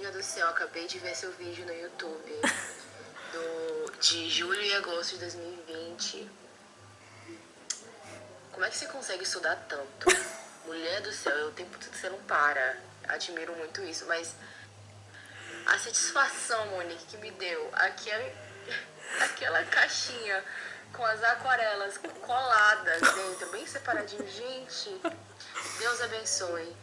Amiga do céu, acabei de ver seu vídeo no YouTube do, de julho e agosto de 2020. Como é que você consegue estudar tanto? Mulher do céu, o tempo todo você não para. Admiro muito isso, mas a satisfação, Monique, que me deu aquela, aquela caixinha com as aquarelas coladas dentro, bem separadinho. Gente, Deus abençoe.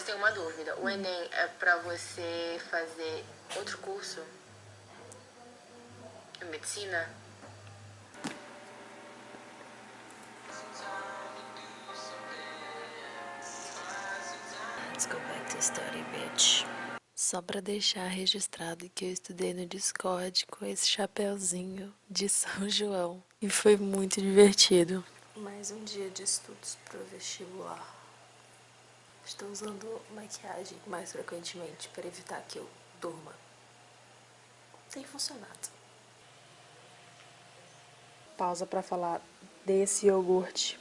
Mas eu tenho uma dúvida. O Enem é pra você fazer outro curso? Medicina? Let's go back to study, bitch. Só pra deixar registrado que eu estudei no Discord com esse chapéuzinho de São João. E foi muito divertido. Mais um dia de estudos pro vestibular. Estou usando maquiagem mais frequentemente para evitar que eu durma. Tem funcionado. Pausa para falar desse iogurte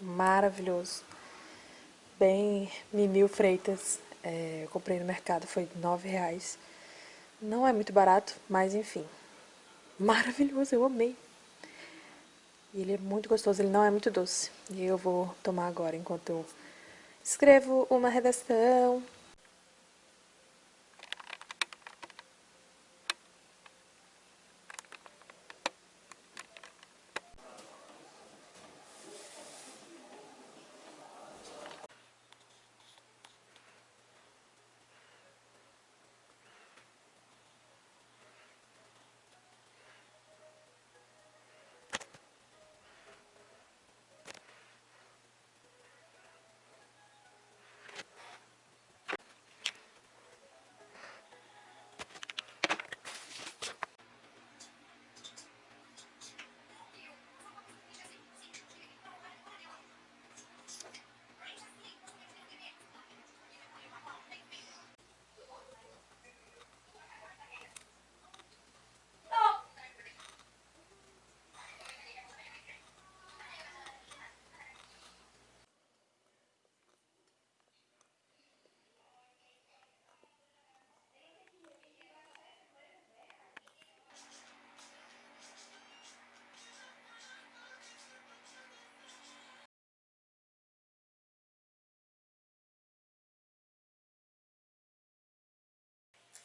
maravilhoso. Bem Mimil Freitas. É, eu comprei no mercado, foi nove reais. Não é muito barato, mas enfim. Maravilhoso, eu amei. E ele é muito gostoso, ele não é muito doce. E eu vou tomar agora enquanto eu escrevo uma redação.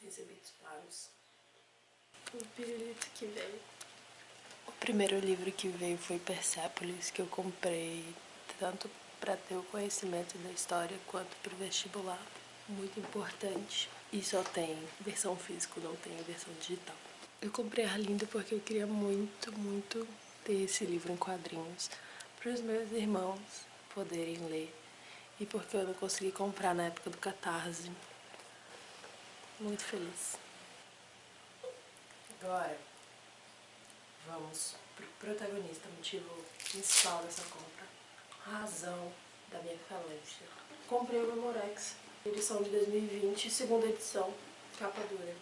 Recebi disparos. O pirulito que veio. O primeiro livro que veio foi Persepolis, que eu comprei tanto para ter o conhecimento da história quanto para o vestibular. Muito importante. E só tem versão física, não tem a versão digital. Eu comprei a Arlindo porque eu queria muito, muito ter esse livro em quadrinhos para os meus irmãos poderem ler. E porque eu não consegui comprar na época do Catarse muito feliz. Agora, vamos pro protagonista, motivo principal dessa compra. Razão da minha falência. Comprei o Memorex, edição de 2020, segunda edição, capa dura.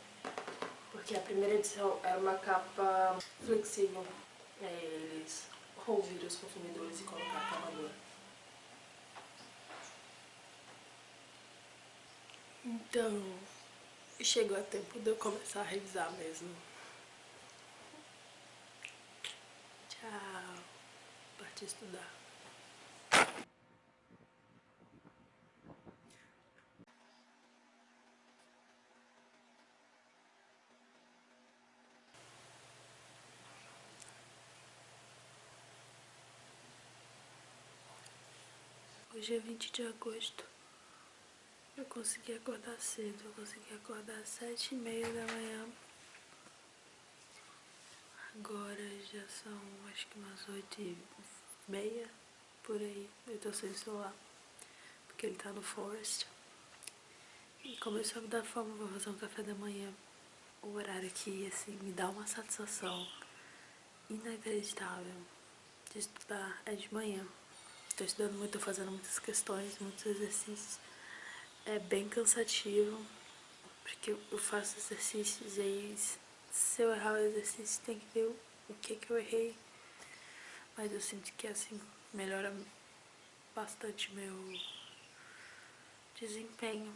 Porque a primeira edição era uma capa flexível. Aí eles ouviram os consumidores e colocaram a capa dura. Então, chegou a tempo de eu começar a revisar mesmo. Tchau. Parti estudar. Hoje é 20 de agosto. Consegui acordar cedo, eu consegui acordar às sete e meia da manhã. Agora já são acho que umas oito e meia, por aí. Eu tô sem celular, porque ele tá no Forest. E começou a me dar fome, vou fazer um café da manhã. O horário aqui, assim, me dá uma satisfação inacreditável de estudar é de manhã. Tô estudando muito, tô fazendo muitas questões, muitos exercícios é bem cansativo, porque eu faço exercícios e aí se eu errar o exercício tem que ver o que que eu errei. Mas eu sinto que assim melhora bastante meu desempenho.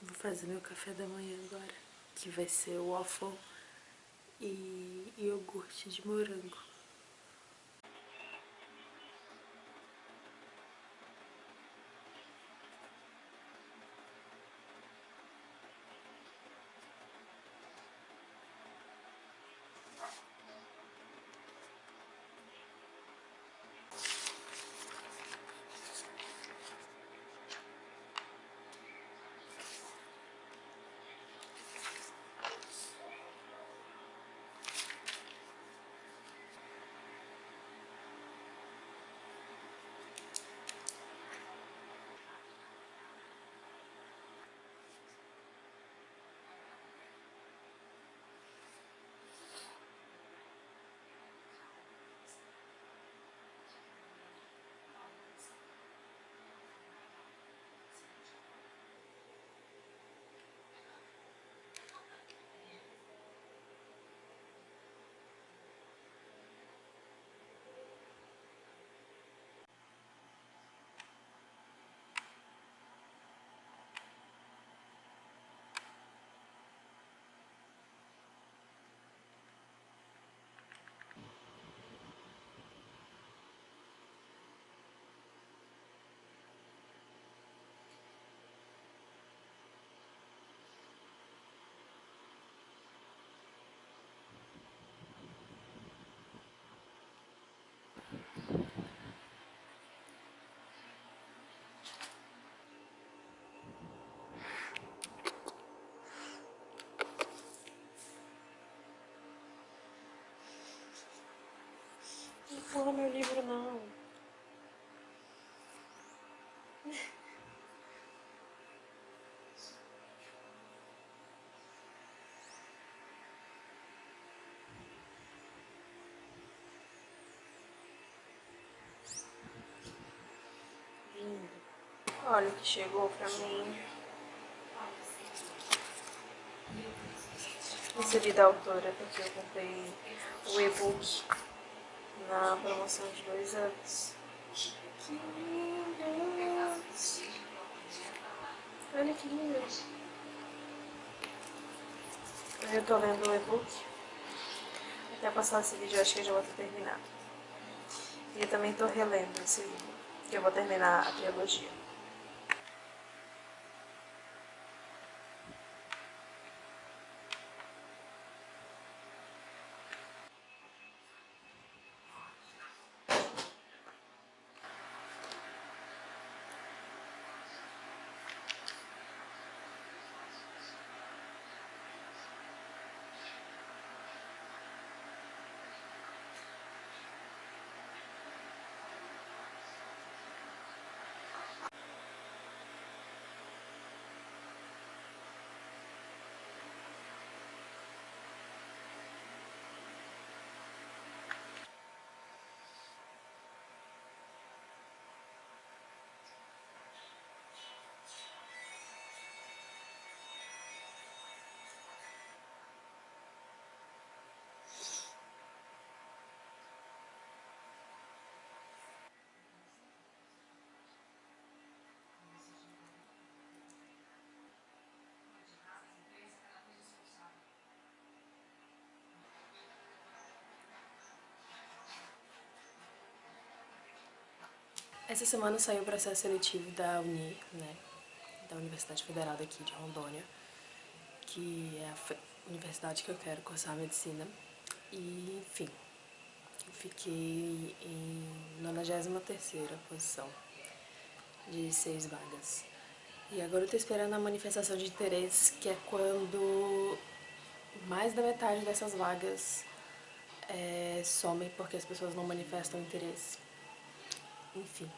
Vou fazer meu café da manhã agora, que vai ser waffle e iogurte de morango. Não meu livro não. Olha o que chegou pra mim. Recebi da autora porque eu comprei o e-book na promoção de dois anos. Que lindos! Olha que lindo! Eu tô lendo o e-book. Até passar esse vídeo, acho que eu já vou ter terminado. E eu também tô relendo esse livro, que eu vou terminar a trilogia. Essa semana saiu o processo seletivo da UNI, né, da Universidade Federal daqui de Rondônia, que é a universidade que eu quero cursar medicina. E, enfim, eu fiquei em 93ª posição de seis vagas. E agora eu tô esperando a manifestação de interesse, que é quando mais da metade dessas vagas é, somem porque as pessoas não manifestam interesse. Enfim.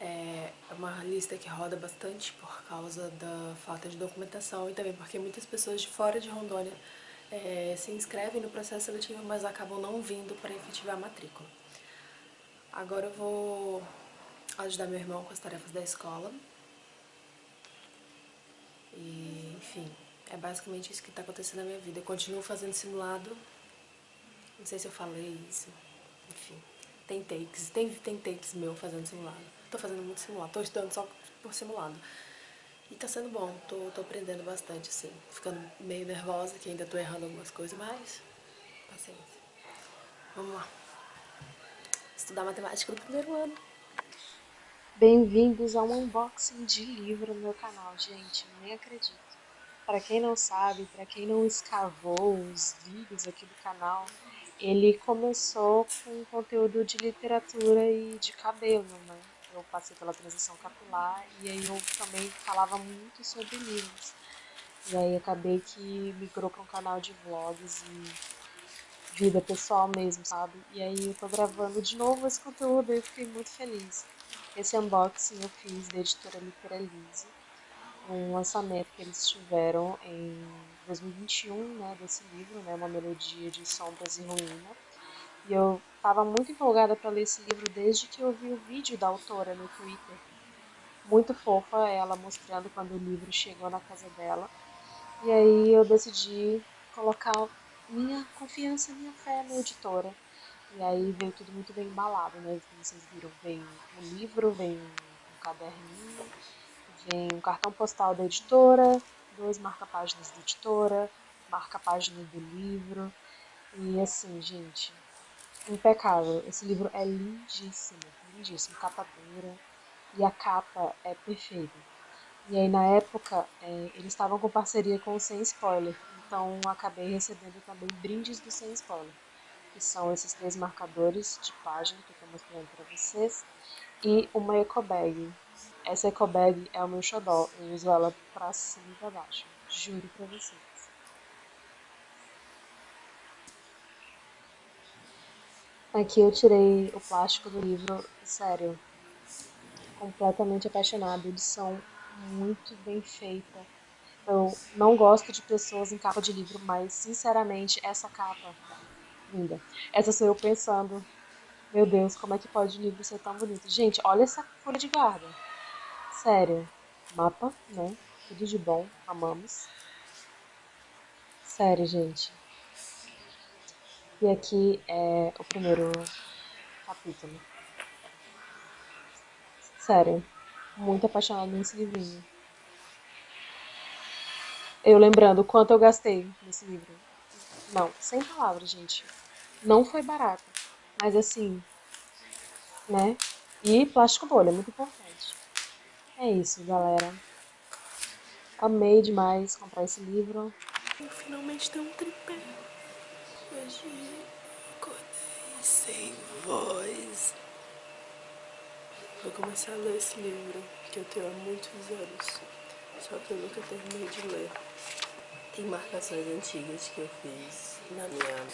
É uma lista que roda bastante por causa da falta de documentação e também porque muitas pessoas de fora de Rondônia é, se inscrevem no processo seletivo, mas acabam não vindo para efetivar a matrícula. Agora eu vou ajudar meu irmão com as tarefas da escola. E, enfim, é basicamente isso que está acontecendo na minha vida. Eu continuo fazendo simulado, não sei se eu falei isso, enfim, tem takes, tem, tem takes meu fazendo simulado tô fazendo muito simulado. Tô estudando só por simulado. E tá sendo bom, tô, tô aprendendo bastante, assim. Ficando meio nervosa, que ainda tô errando algumas coisas, mas paciência. Vamos lá. Estudar matemática no primeiro ano. Bem-vindos a um unboxing de livro no meu canal, gente. Nem acredito. Para quem não sabe, para quem não escavou os vídeos aqui do canal, ele começou com conteúdo de literatura e de cabelo, né? Eu passei pela transição capilar e aí eu também falava muito sobre livros. E aí acabei que migrou para um canal de vlogs e vida pessoal mesmo, sabe? E aí eu tô gravando de novo esse conteúdo e eu fiquei muito feliz. Esse unboxing eu fiz da editora Literalize, um lançamento que eles tiveram em 2021, né, desse livro, né, Uma Melodia de Sombras e Ruína. E eu estava muito empolgada para ler esse livro desde que eu vi o vídeo da autora no Twitter. Muito fofa ela mostrando quando o livro chegou na casa dela. E aí eu decidi colocar minha confiança, minha fé na editora. E aí veio tudo muito bem embalado, né? Como vocês viram, vem um livro, vem um caderninho, vem um cartão postal da editora, dois marca-páginas da editora, marca-página do livro. E assim, gente, impecável. Esse livro é lindíssimo, lindíssimo, capa dura. E a capa é perfeita. E aí, na época, é, eles estavam com parceria com o Sem Spoiler. Então, acabei recebendo também brindes do Sem Spoiler. Que são esses três marcadores de página que eu estou mostrando para vocês. E uma eco bag. Essa eco bag é o meu xodó. Eu uso ela para cima e para baixo. Juro para vocês. Aqui eu tirei o plástico do livro, sério, completamente apaixonada. São muito bem feitos. Eu não gosto de pessoas em capa de livro, mas sinceramente essa capa, linda. Essa sou eu pensando, meu Deus, como é que pode um livro ser tão bonito? Gente, olha essa folha de guarda. Sério, mapa, né? Tudo de bom, amamos. Sério, gente. E aqui é o primeiro capítulo. Sério, muito apaixonada nesse livrinho. Eu lembrando quanto eu gastei nesse livro. Não, sem palavras, gente. Não foi barato. Mas assim, né? E plástico bolha, muito importante. É isso, galera. Amei demais comprar esse livro. Finalmente tem um tripé. Hoje acordei sem voz. Vou começar a ler esse livro que eu tenho há muitos anos, só que eu nunca terminei de ler. Tem marcações antigas que eu fiz na minha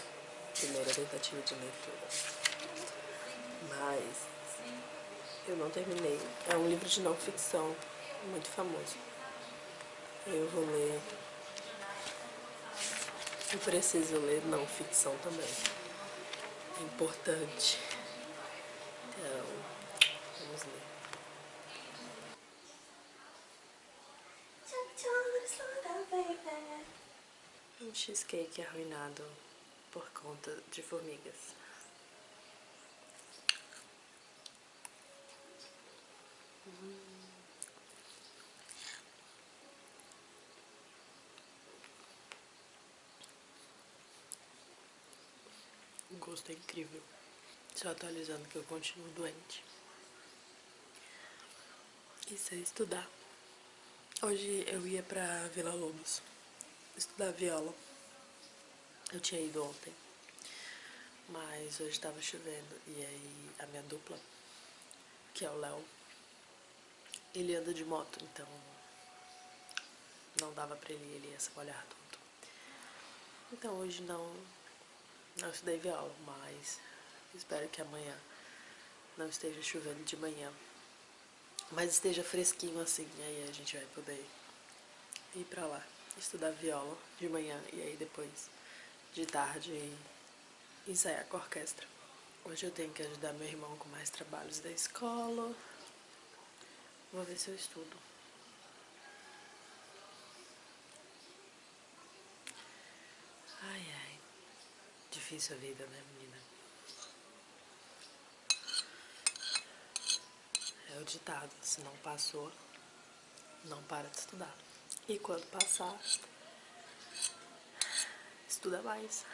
primeira tentativa de leitura, mas eu não terminei. É um livro de não ficção muito famoso. Eu vou ler eu preciso ler não ficção também. É importante. Então, vamos ler. Um cheesecake arruinado por conta de formigas. O gosto é incrível. Só atualizando que eu continuo doente. Isso é estudar. Hoje eu ia pra Vila Lobos estudar viola. Eu tinha ido ontem, mas hoje estava chovendo e aí a minha dupla, que é o Léo, ele anda de moto, então não dava pra ele, ele ia se molhar tudo. Então hoje não não estudei viola, mas espero que amanhã não esteja chovendo de manhã. Mas esteja fresquinho assim, aí a gente vai poder ir pra lá, estudar viola de manhã e aí depois de tarde ensaiar com a orquestra. Hoje eu tenho que ajudar meu irmão com mais trabalhos da escola. Vou ver se eu estudo. Difícil a vida, né, menina? É o ditado, se não passou, não para de estudar. E quando passar, estuda mais.